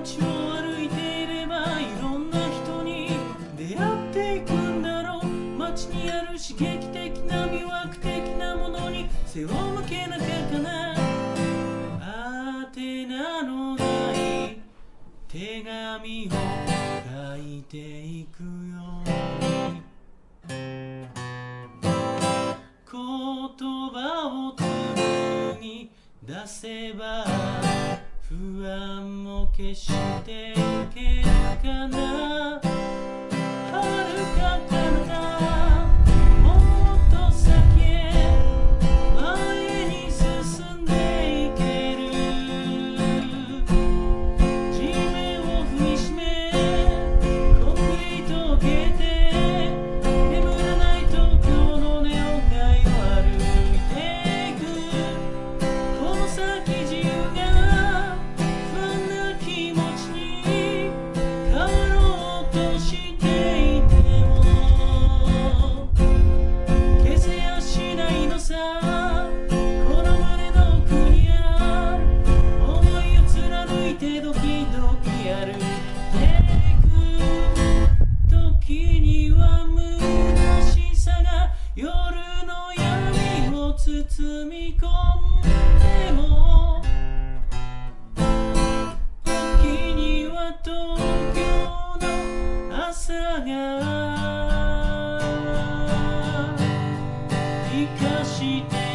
街を歩いていればいろんな人に出会っていくんだろう。街にある刺激的な魅惑的なものに背を向けなきゃな。あてなのない手紙を書いていくよ言葉を出せば不安も消していけるかな生かして